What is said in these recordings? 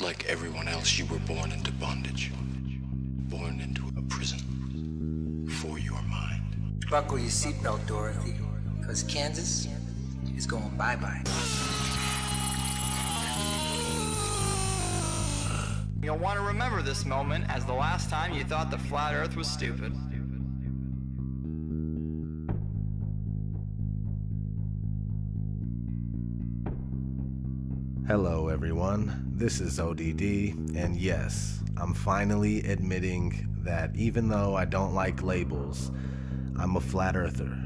Like everyone else, you were born into bondage. Born into a prison. For your mind. Buckle your seatbelt, Dorothy, because Kansas is going bye-bye. You'll want to remember this moment as the last time you thought the flat earth was stupid. Everyone. This is ODD, and yes, I'm finally admitting that even though I don't like labels, I'm a flat earther.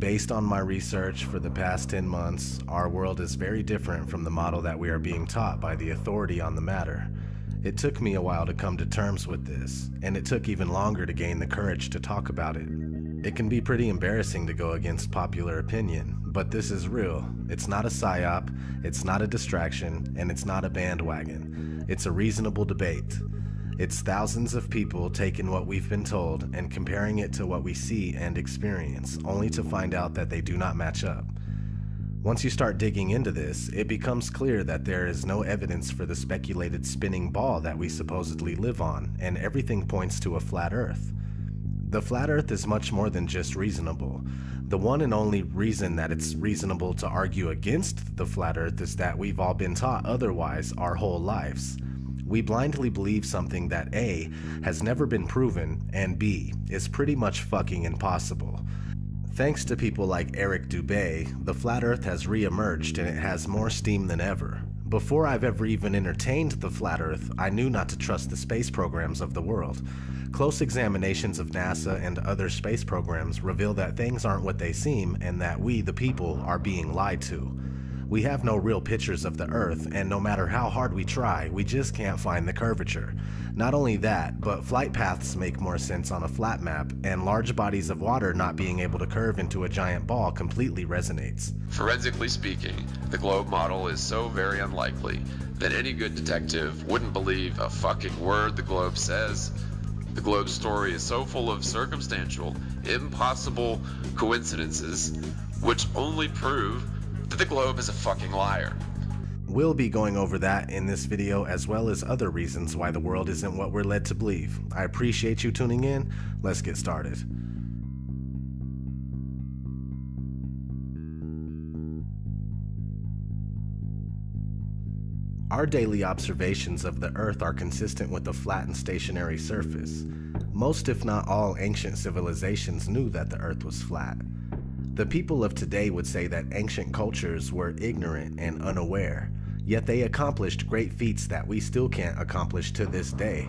Based on my research for the past 10 months, our world is very different from the model that we are being taught by the authority on the matter. It took me a while to come to terms with this, and it took even longer to gain the courage to talk about it. It can be pretty embarrassing to go against popular opinion, but this is real. It's not a psyop, it's not a distraction, and it's not a bandwagon. It's a reasonable debate. It's thousands of people taking what we've been told and comparing it to what we see and experience, only to find out that they do not match up. Once you start digging into this, it becomes clear that there is no evidence for the speculated spinning ball that we supposedly live on, and everything points to a flat earth. The flat earth is much more than just reasonable. The one and only reason that it's reasonable to argue against the flat earth is that we've all been taught otherwise our whole lives. We blindly believe something that A has never been proven and B is pretty much fucking impossible. Thanks to people like Eric Dubay, the flat earth has re-emerged and it has more steam than ever. Before I've ever even entertained the flat earth, I knew not to trust the space programs of the world. Close examinations of NASA and other space programs reveal that things aren't what they seem and that we, the people, are being lied to. We have no real pictures of the Earth, and no matter how hard we try, we just can't find the curvature. Not only that, but flight paths make more sense on a flat map, and large bodies of water not being able to curve into a giant ball completely resonates. Forensically speaking, the globe model is so very unlikely that any good detective wouldn't believe a fucking word the globe says the globe's story is so full of circumstantial, impossible coincidences, which only prove that the globe is a fucking liar. We'll be going over that in this video as well as other reasons why the world isn't what we're led to believe. I appreciate you tuning in. Let's get started. Our daily observations of the Earth are consistent with a flat and stationary surface. Most if not all ancient civilizations knew that the Earth was flat. The people of today would say that ancient cultures were ignorant and unaware, yet they accomplished great feats that we still can't accomplish to this day.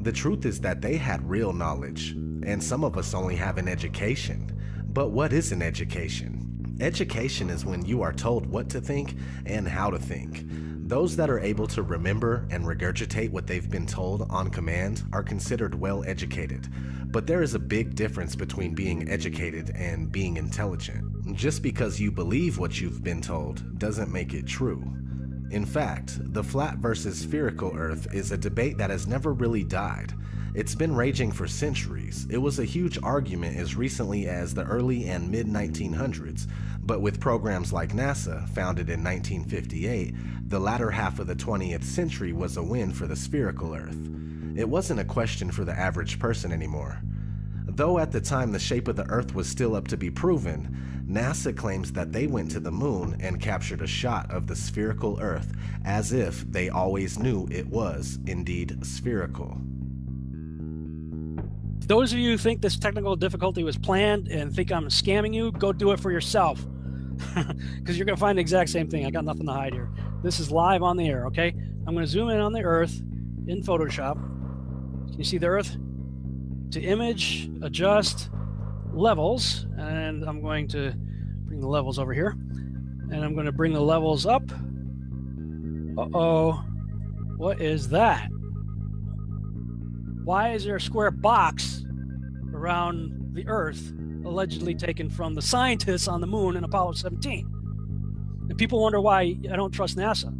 The truth is that they had real knowledge, and some of us only have an education. But what is an education? Education is when you are told what to think and how to think. Those that are able to remember and regurgitate what they've been told on command are considered well educated. But there is a big difference between being educated and being intelligent. Just because you believe what you've been told doesn't make it true. In fact, the flat versus spherical Earth is a debate that has never really died. It's been raging for centuries. It was a huge argument as recently as the early and mid 1900s, but with programs like NASA, founded in 1958, the latter half of the 20th century was a win for the spherical Earth. It wasn't a question for the average person anymore. Though at the time the shape of the Earth was still up to be proven, NASA claims that they went to the moon and captured a shot of the spherical Earth as if they always knew it was indeed spherical. Those of you who think this technical difficulty was planned and think I'm scamming you, go do it for yourself. Because you're going to find the exact same thing. I got nothing to hide here. This is live on the air, okay? I'm going to zoom in on the Earth in Photoshop. Can you see the Earth? To image, adjust, levels, and I'm going to bring the levels over here. And I'm going to bring the levels up. Uh-oh. What is that? Why is there a square box around the Earth allegedly taken from the scientists on the moon in Apollo 17? And people wonder why I don't trust NASA.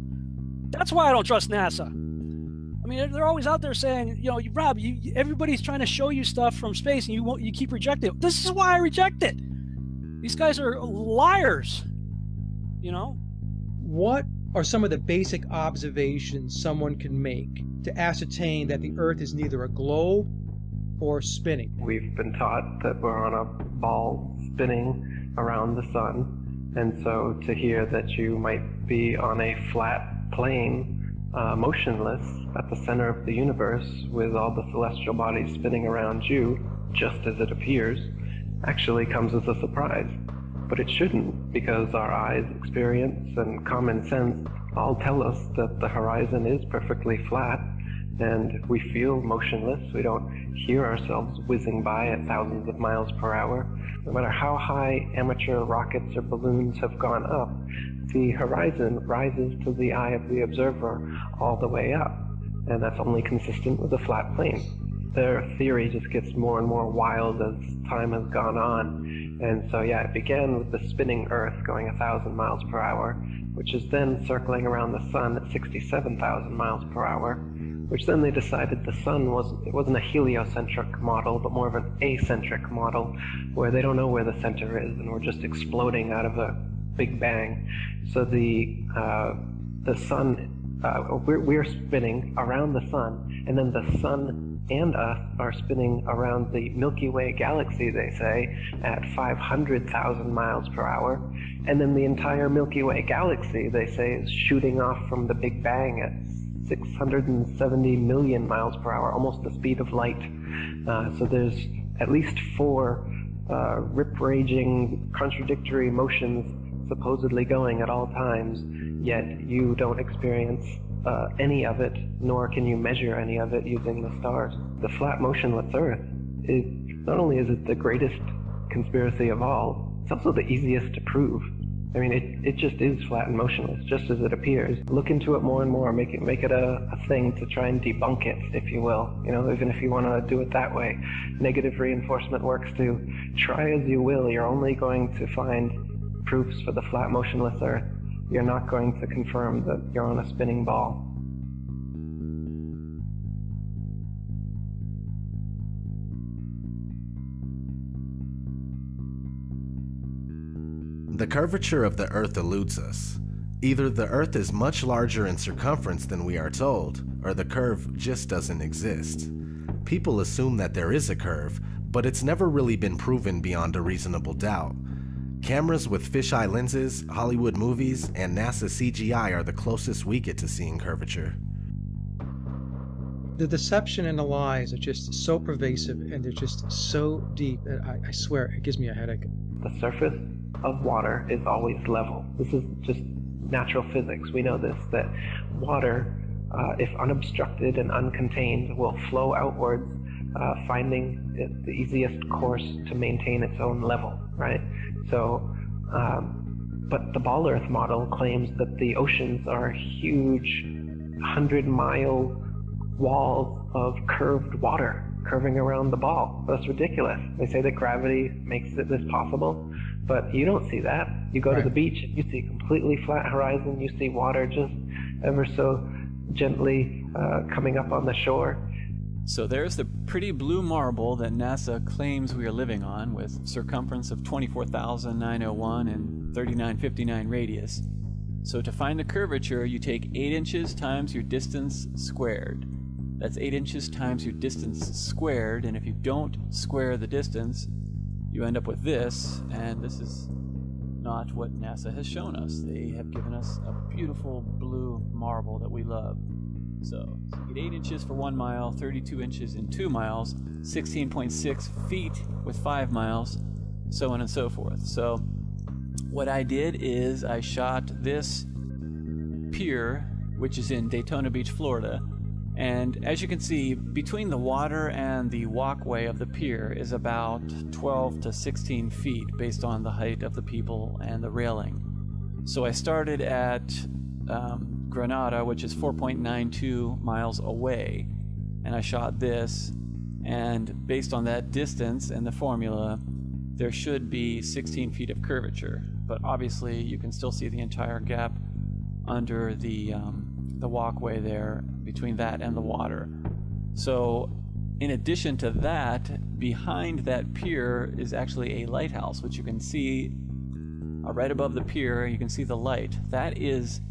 That's why I don't trust NASA. I mean, they're always out there saying, you know, Rob, you, everybody's trying to show you stuff from space, and you won't, you keep rejecting it. This is why I reject it. These guys are liars. you know? What are some of the basic observations someone can make to ascertain that the Earth is neither a globe or spinning? We've been taught that we're on a ball spinning around the sun, and so to hear that you might be on a flat plane, uh, motionless at the center of the universe with all the celestial bodies spinning around you, just as it appears, actually comes as a surprise. But it shouldn't, because our eyes, experience, and common sense all tell us that the horizon is perfectly flat, and we feel motionless. We don't hear ourselves whizzing by at thousands of miles per hour. No matter how high amateur rockets or balloons have gone up, the horizon rises to the eye of the observer all the way up, and that's only consistent with a flat plane their theory just gets more and more wild as time has gone on. And so, yeah, it began with the spinning Earth going a thousand miles per hour, which is then circling around the sun at 67,000 miles per hour, which then they decided the sun was it wasn't a heliocentric model, but more of an acentric model, where they don't know where the center is, and we're just exploding out of a big bang. So the uh, the sun uh, we're, we're spinning around the sun, and then the sun and us are spinning around the Milky Way galaxy, they say, at 500,000 miles per hour. And then the entire Milky Way galaxy, they say, is shooting off from the Big Bang at 670 million miles per hour, almost the speed of light. Uh, so there's at least four uh, rip-raging, contradictory motions supposedly going at all times, yet you don't experience uh, any of it, nor can you measure any of it using the stars. The flat motionless Earth is not only is it the greatest conspiracy of all, it's also the easiest to prove. I mean, it, it just is flat and motionless, just as it appears. Look into it more and more, make it make it a, a thing to try and debunk it, if you will. You know, even if you want to do it that way. Negative reinforcement works too. Try as you will, you're only going to find proofs for the flat motionless Earth you're not going to confirm that you're on a spinning ball. The curvature of the Earth eludes us. Either the Earth is much larger in circumference than we are told, or the curve just doesn't exist. People assume that there is a curve, but it's never really been proven beyond a reasonable doubt. Cameras with fisheye lenses, Hollywood movies, and NASA CGI are the closest we get to seeing curvature. The deception and the lies are just so pervasive and they're just so deep that I, I swear it gives me a headache. The surface of water is always level. This is just natural physics. We know this that water, uh, if unobstructed and uncontained, will flow outwards, uh, finding the easiest course to maintain its own level, right? So, um, but the Ball Earth model claims that the oceans are huge, 100 mile walls of curved water curving around the ball. That's ridiculous. They say that gravity makes it this possible, but you don't see that. You go right. to the beach and you see a completely flat horizon. You see water just ever so gently uh, coming up on the shore. So there's the pretty blue marble that NASA claims we are living on with circumference of 24,901 and 3959 radius. So to find the curvature, you take 8 inches times your distance squared. That's 8 inches times your distance squared, and if you don't square the distance, you end up with this, and this is not what NASA has shown us. They have given us a beautiful blue marble that we love. So, you get 8 inches for 1 mile, 32 inches in 2 miles, 16.6 feet with 5 miles, so on and so forth. So, what I did is I shot this pier, which is in Daytona Beach, Florida. And as you can see, between the water and the walkway of the pier is about 12 to 16 feet based on the height of the people and the railing. So I started at um, Granada, which is 4.92 miles away. And I shot this, and based on that distance and the formula, there should be 16 feet of curvature. But obviously, you can still see the entire gap under the, um, the walkway there between that and the water. So, in addition to that, behind that pier is actually a lighthouse, which you can see uh, right above the pier, you can see the light. That is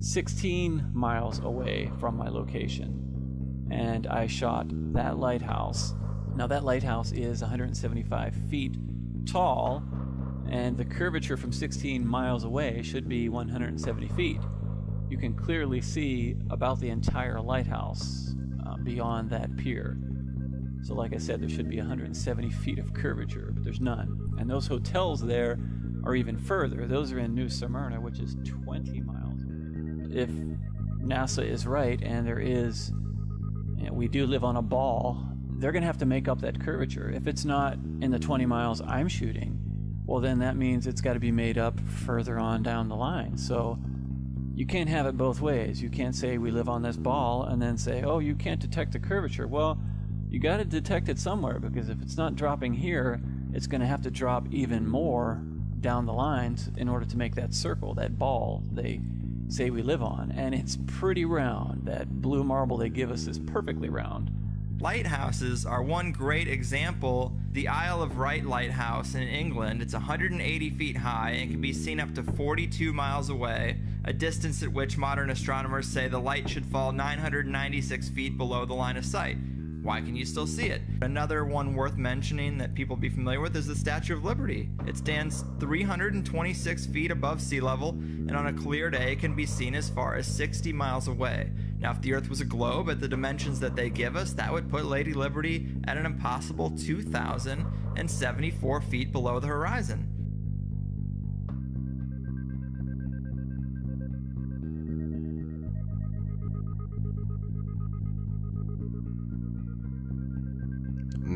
16 miles away from my location. And I shot that lighthouse. Now, that lighthouse is 175 feet tall, and the curvature from 16 miles away should be 170 feet. You can clearly see about the entire lighthouse uh, beyond that pier. So, like I said, there should be 170 feet of curvature, but there's none. And those hotels there are even further. Those are in New Smyrna, which is 20 miles. If NASA is right and there is, you know, we do live on a ball, they're going to have to make up that curvature. If it's not in the 20 miles I'm shooting, well, then that means it's got to be made up further on down the line. So you can't have it both ways. You can't say we live on this ball and then say, oh, you can't detect the curvature. Well, you got to detect it somewhere because if it's not dropping here, it's going to have to drop even more down the lines in order to make that circle, that ball they say we live on. And it's pretty round. That blue marble they give us is perfectly round. Lighthouses are one great example. The Isle of Wight Lighthouse in England, it's 180 feet high and can be seen up to 42 miles away, a distance at which modern astronomers say the light should fall 996 feet below the line of sight. Why can you still see it? Another one worth mentioning that people be familiar with is the Statue of Liberty. It stands 326 feet above sea level and on a clear day can be seen as far as 60 miles away. Now, if the Earth was a globe at the dimensions that they give us, that would put Lady Liberty at an impossible 2,074 feet below the horizon.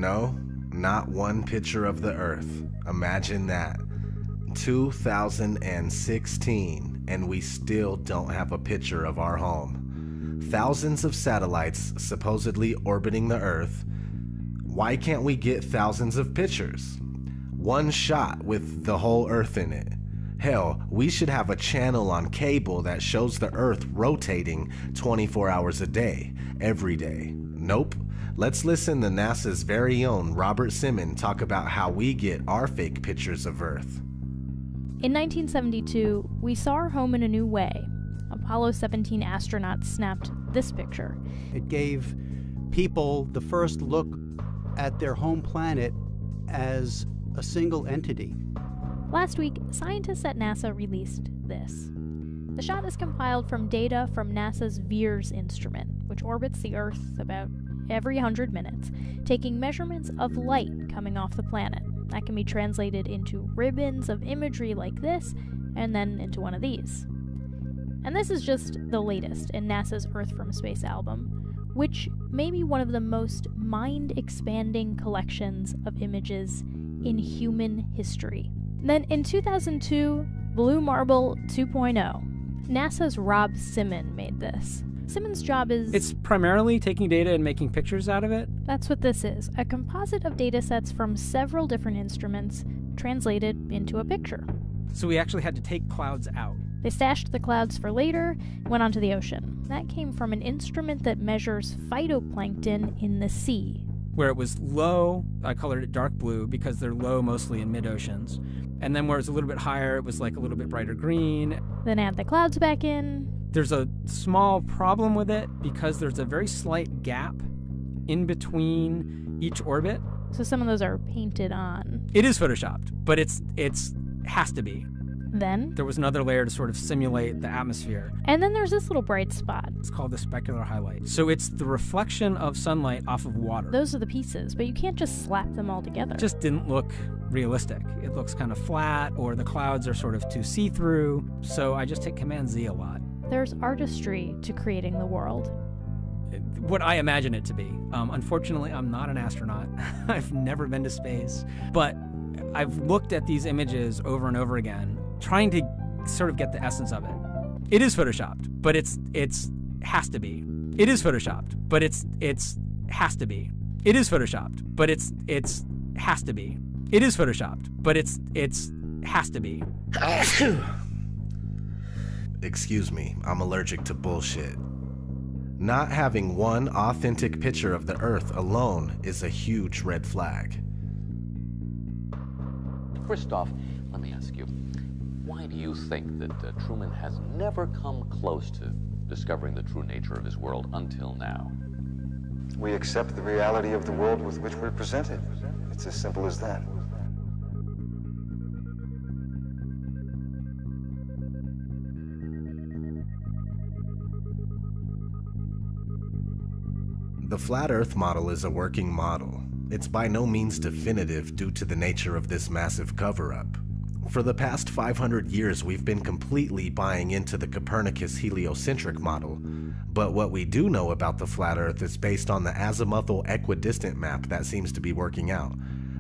No, not one picture of the Earth. Imagine that. 2016, and we still don't have a picture of our home. Thousands of satellites supposedly orbiting the Earth. Why can't we get thousands of pictures? One shot with the whole Earth in it. Hell, we should have a channel on cable that shows the Earth rotating 24 hours a day, every day. Nope. Let's listen to NASA's very own Robert Simon talk about how we get our fake pictures of Earth. In 1972, we saw our home in a new way. Apollo 17 astronauts snapped this picture. It gave people the first look at their home planet as a single entity. Last week, scientists at NASA released this. The shot is compiled from data from NASA's VIIRS instrument, which orbits the Earth about every 100 minutes, taking measurements of light coming off the planet. That can be translated into ribbons of imagery like this, and then into one of these. And this is just the latest in NASA's Earth from Space album, which may be one of the most mind expanding collections of images in human history. Then in 2002, Blue Marble 2.0, NASA's Rob Simon made this. Simon's job is. It's primarily taking data and making pictures out of it. That's what this is a composite of data sets from several different instruments translated into a picture. So we actually had to take clouds out. They stashed the clouds for later, went onto the ocean. That came from an instrument that measures phytoplankton in the sea. Where it was low, I colored it dark blue because they're low mostly in mid oceans. And then where it's a little bit higher, it was like a little bit brighter green. Then add the clouds back in. There's a small problem with it because there's a very slight gap in between each orbit. So some of those are painted on. It is photoshopped, but it's it's has to be. Then there was another layer to sort of simulate the atmosphere. And then there's this little bright spot. It's called the specular highlight. So it's the reflection of sunlight off of water. Those are the pieces, but you can't just slap them all together. It just didn't look realistic. It looks kind of flat or the clouds are sort of too see-through. So I just hit command Z a lot. There's artistry to creating the world. What I imagine it to be. Um, unfortunately, I'm not an astronaut. I've never been to space. But I've looked at these images over and over again, trying to sort of get the essence of it. It is photoshopped, but it's it's has to be. It is photoshopped, but it's it's has to be. It is photoshopped, but it's it's has to be. It is photoshopped, but it's it's has to be. Excuse me, I'm allergic to bullshit. Not having one authentic picture of the Earth alone is a huge red flag. Christof, let me ask you Why do you think that uh, Truman has never come close to discovering the true nature of his world until now? We accept the reality of the world with which we're presented. It's as simple as that. The flat earth model is a working model. It's by no means definitive due to the nature of this massive cover up. For the past 500 years, we've been completely buying into the Copernicus heliocentric model, but what we do know about the flat earth is based on the azimuthal equidistant map that seems to be working out.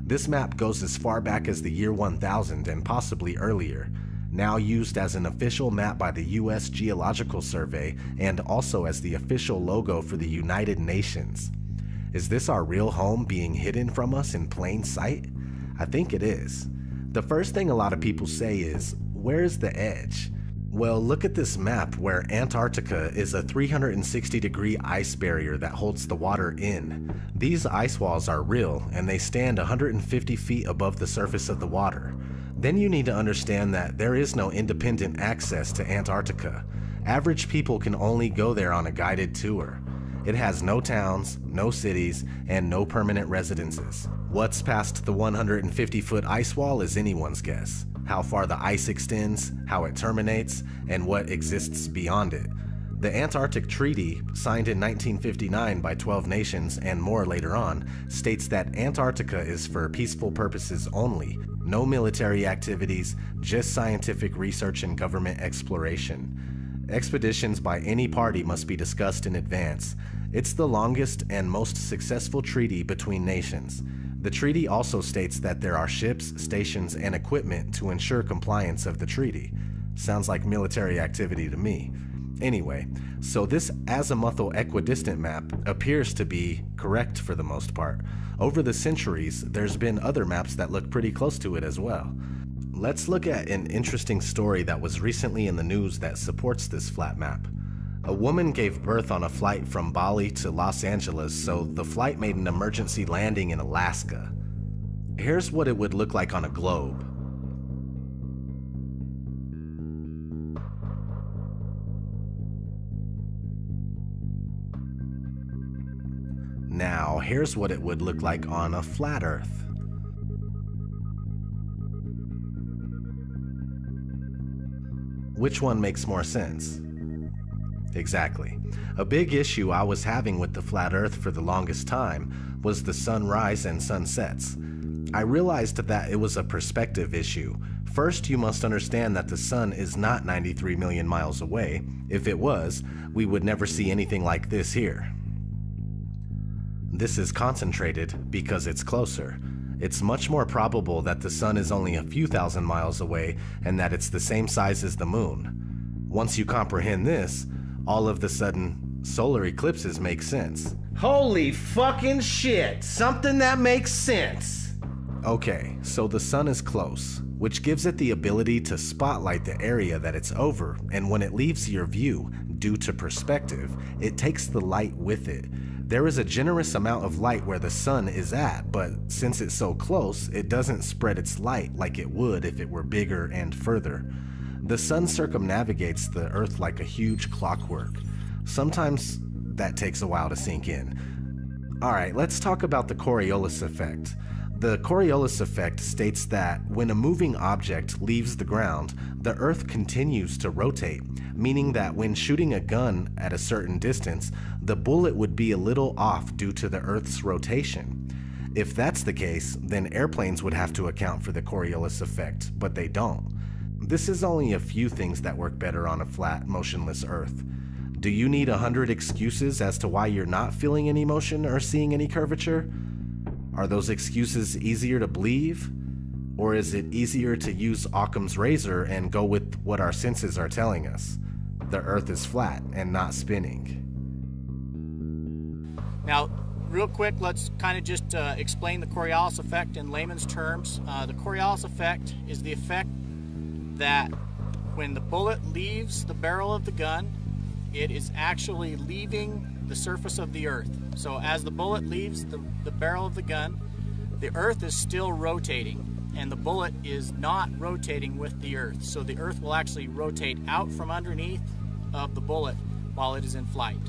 This map goes as far back as the year 1000 and possibly earlier, now used as an official map by the US Geological Survey and also as the official logo for the United Nations. Is this our real home being hidden from us in plain sight? I think it is. The first thing a lot of people say is, where's the edge? Well, look at this map where Antarctica is a 360 degree ice barrier that holds the water in. These ice walls are real and they stand 150 feet above the surface of the water. Then you need to understand that there is no independent access to Antarctica. Average people can only go there on a guided tour. It has no towns, no cities, and no permanent residences. What's past the 150 foot ice wall is anyone's guess. How far the ice extends, how it terminates, and what exists beyond it. The Antarctic Treaty, signed in 1959 by 12 nations and more later on, states that Antarctica is for peaceful purposes only, no military activities, just scientific research and government exploration. Expeditions by any party must be discussed in advance. It's the longest and most successful treaty between nations. The treaty also states that there are ships, stations, and equipment to ensure compliance of the treaty. Sounds like military activity to me. Anyway, so this azimuthal equidistant map appears to be correct for the most part. Over the centuries, there's been other maps that look pretty close to it as well. Let's look at an interesting story that was recently in the news that supports this flat map. A woman gave birth on a flight from Bali to Los Angeles, so the flight made an emergency landing in Alaska. Here's what it would look like on a globe. Here's what it would look like on a flat Earth. Which one makes more sense? Exactly. A big issue I was having with the flat Earth for the longest time was the sunrise and sunsets. I realized that it was a perspective issue. First, you must understand that the sun is not 93 million miles away. If it was, we would never see anything like this here. This is concentrated because it's closer. It's much more probable that the sun is only a few thousand miles away and that it's the same size as the moon. Once you comprehend this, all of the sudden, solar eclipses make sense. Holy fucking shit! Something that makes sense! Okay, so the sun is close, which gives it the ability to spotlight the area that it's over, and when it leaves your view, due to perspective, it takes the light with it. There is a generous amount of light where the sun is at, but since it's so close, it doesn't spread its light like it would if it were bigger and further. The sun circumnavigates the Earth like a huge clockwork. Sometimes that takes a while to sink in. Alright, let's talk about the Coriolis effect. The Coriolis effect states that when a moving object leaves the ground, the Earth continues to rotate, meaning that when shooting a gun at a certain distance, the bullet would be a little off due to the Earth's rotation. If that's the case, then airplanes would have to account for the Coriolis effect, but they don't. This is only a few things that work better on a flat, motionless Earth. Do you need a hundred excuses as to why you're not feeling any motion or seeing any curvature? Are those excuses easier to believe? Or is it easier to use Occam's razor and go with what our senses are telling us? The Earth is flat and not spinning. Now, real quick, let's kind of just uh, explain the Coriolis effect in layman's terms. Uh, the Coriolis effect is the effect that when the bullet leaves the barrel of the gun, it is actually leaving the surface of the earth. So as the bullet leaves the, the barrel of the gun, the earth is still rotating. and the bullet is not rotating with the Earth. So the Earth will actually rotate out from underneath of the bullet while it is in flight.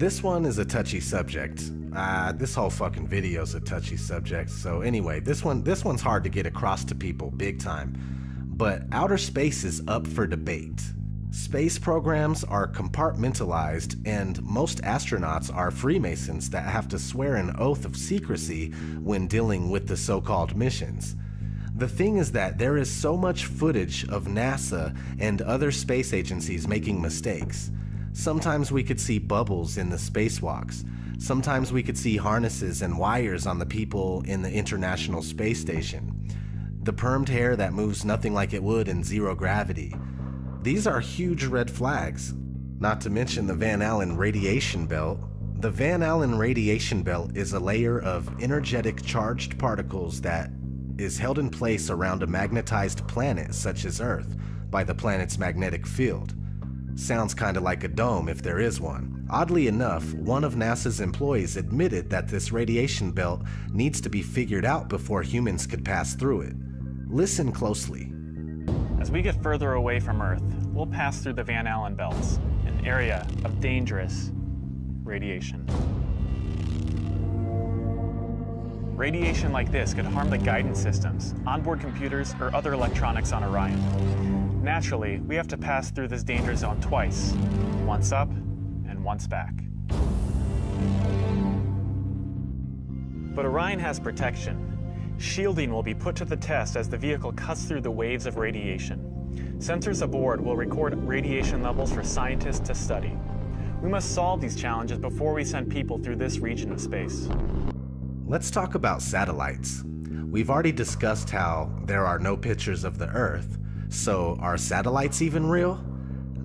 This one is a touchy subject. Uh, this whole fucking video's a touchy subject. So anyway, this one this one's hard to get across to people big time. But outer space is up for debate. Space programs are compartmentalized, and most astronauts are Freemasons that have to swear an oath of secrecy when dealing with the so called missions. The thing is that there is so much footage of NASA and other space agencies making mistakes. Sometimes we could see bubbles in the spacewalks. Sometimes we could see harnesses and wires on the people in the International Space Station. The permed hair that moves nothing like it would in zero gravity. These are huge red flags. Not to mention the Van Allen radiation belt. The Van Allen radiation belt is a layer of energetic charged particles that is held in place around a magnetized planet such as Earth by the planet's magnetic field. Sounds kinda like a dome if there is one. Oddly enough, one of NASA's employees admitted that this radiation belt needs to be figured out before humans could pass through it. Listen closely. As we get further away from Earth, we'll pass through the Van Allen belts, an area of dangerous radiation. Radiation like this could harm the guidance systems, onboard computers, or other electronics on Orion. Naturally, we have to pass through this danger zone twice, once up and once back. But Orion has protection. Shielding will be put to the test as the vehicle cuts through the waves of radiation. Sensors aboard will record radiation levels for scientists to study. We must solve these challenges before we send people through this region of space. Let's talk about satellites. We've already discussed how there are no pictures of the Earth, so are satellites even real?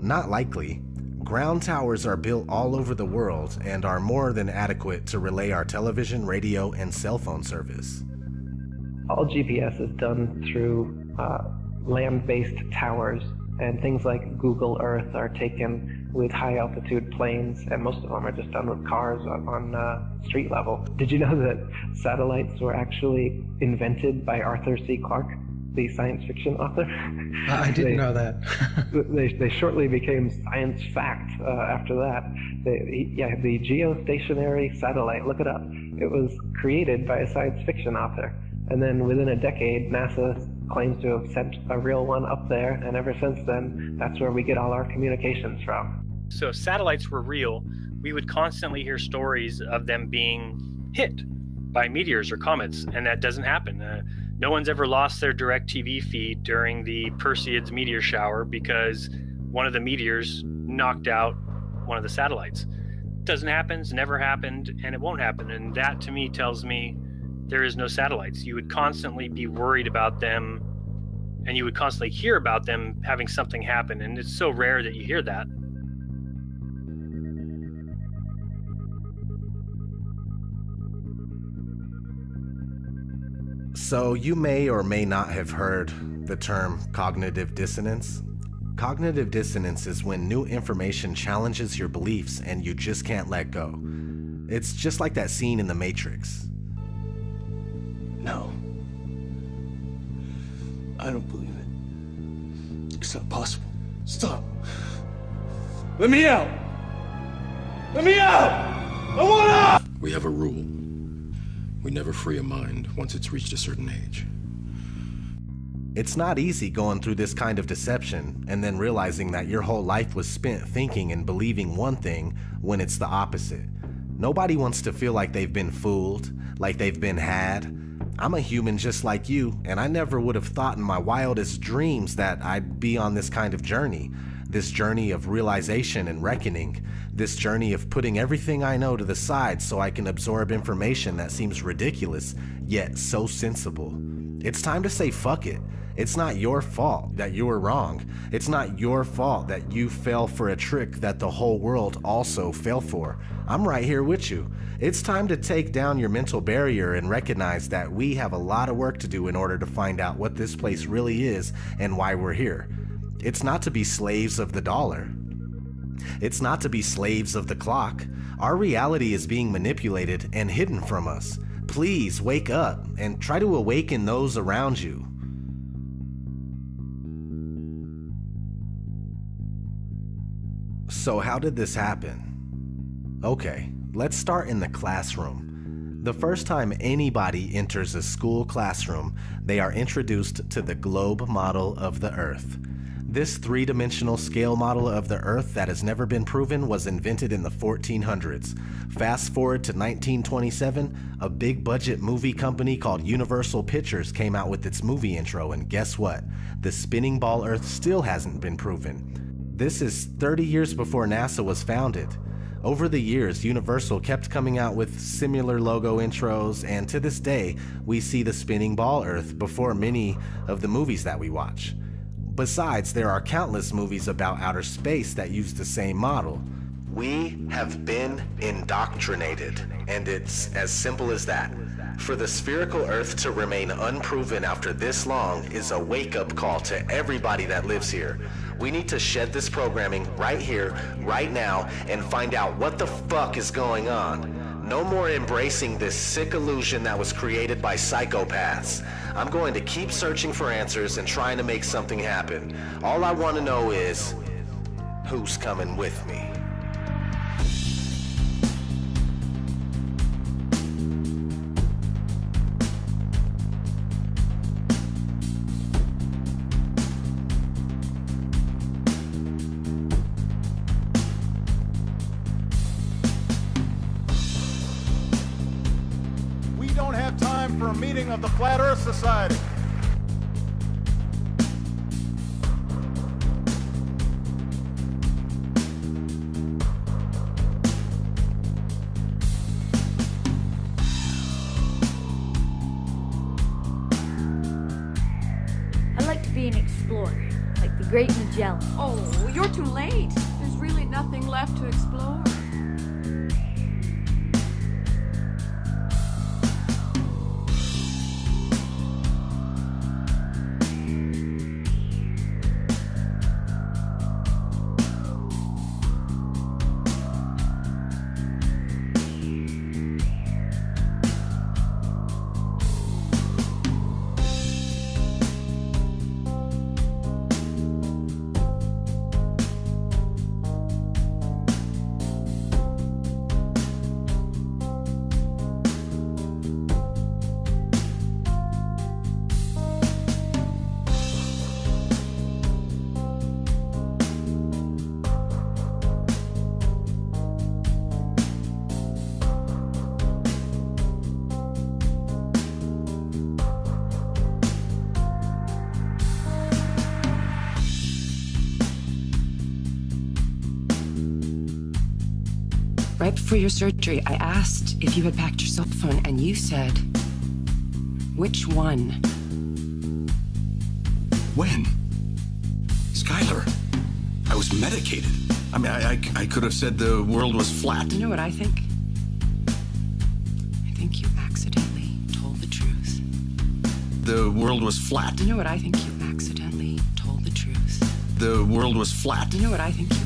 Not likely. Ground towers are built all over the world and are more than adequate to relay our television, radio, and cell phone service. All GPS is done through uh, land-based towers, and things like Google Earth are taken with high-altitude planes, and most of them are just done with cars on, on uh, street level. Did you know that satellites were actually invented by Arthur C. Clarke, the science fiction author? I didn't They- know that. they, they shortly became science fact uh, after that. They, yeah, the geostationary satellite, look it up. It was created by a science fiction author. And then within a decade, NASA claims to have sent a real one up there, and ever since then, that's where we get all our communications from. So if satellites were real, we would constantly hear stories of them being hit by meteors or comets, and that doesn't happen. Uh, no one's ever lost their DirecTV feed during the Perseids meteor shower because one of the meteors knocked out one of the satellites. Doesn't happen, it's never happened, and it won't happen. And that to me tells me there is no satellites. You would constantly be worried about them, and you would constantly hear about them having something happen. And it's so rare that you hear that. So, you may or may not have heard the term cognitive dissonance. Cognitive dissonance is when new information challenges your beliefs and you just can't let go. It's just like that scene in The Matrix. No. I don't believe it. It's not possible. Stop. Let me out! Let me out! I want out! We have a rule. We never free a mind once it's reached a certain age. It's not easy going through this kind of deception and then realizing that your whole life was spent thinking and believing one thing when it's the opposite. Nobody wants to feel like they've been fooled, like they've been had. I'm a human just like you, and I never would have thought in my wildest dreams that I'd be on this kind of journey. This journey of realization and reckoning. This journey of putting everything I know to the side so I can absorb information that seems ridiculous, yet so sensible. It's time to say fuck it. It's not your fault that you were wrong. It's not your fault that you fell for a trick that the whole world also fell for. I'm right here with you. It's time to take down your mental barrier and recognize that we have a lot of work to do in order to find out what this place really is and why we're here. It's not to be slaves of the dollar. It's not to be slaves of the clock. Our reality is being manipulated and hidden from us. Please wake up and try to awaken those around you. So, how did this happen? Okay, let's start in the classroom. The first time anybody enters a school classroom, they are introduced to the globe model of the Earth. This three dimensional scale model of the Earth that has never been proven was invented in the 1400s. Fast forward to 1927, a big budget movie company called Universal Pictures came out with its movie intro, and guess what? The spinning ball Earth still hasn't been proven. This is 30 years before NASA was founded. Over the years, Universal kept coming out with similar logo intros, and to this day, we see the spinning ball Earth before many of the movies that we watch. Besides, there are countless movies about outer space that use the same model. We have been indoctrinated, and it's as simple as that. For the spherical Earth to remain unproven after this long is a wake up call to everybody that lives here. We need to shed this programming right here, right now, and find out what the fuck is going on. No more embracing this sick illusion that was created by psychopaths. I'm going to keep searching for answers and trying to make something happen. All I want to know is who's coming with me? Great Magellan. Oh, you're too late. There's really nothing left to explore. Before your surgery, I asked if you had packed your cell phone, and you said, Which one? When? Skyler, I was medicated. I mean, I, I, I could have said the world was flat. You know what I think? I think you accidentally told the truth. The world was flat. You know what I think? You accidentally told the truth. The world was flat. You know what I think? You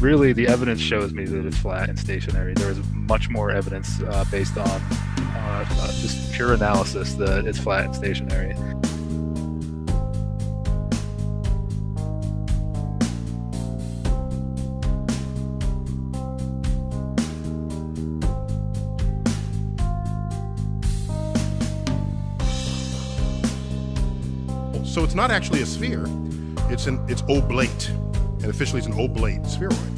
really the evidence shows me that it's flat and stationary. There is much more evidence uh, based on uh, uh, just pure analysis that it's flat and stationary. So it's not actually a sphere. It's an it's oblate, and officially it's an oblate spheroid.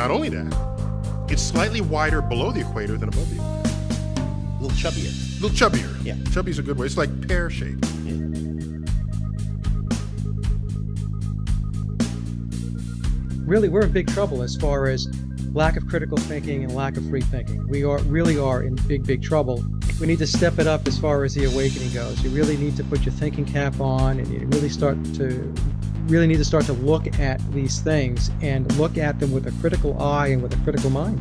Not only that, it's slightly wider below the equator than above the equator. A little chubbier. A little chubbier. Yeah. Chubby's a good way. It's like pear shaped. Really, we're in big trouble as far as lack of critical thinking and lack of free thinking. We are really are in big, big trouble. We need to step it up as far as the awakening goes. You really need to put your thinking cap on and you really start to really need to start to look at these things and look at them with a critical eye and with a critical mind.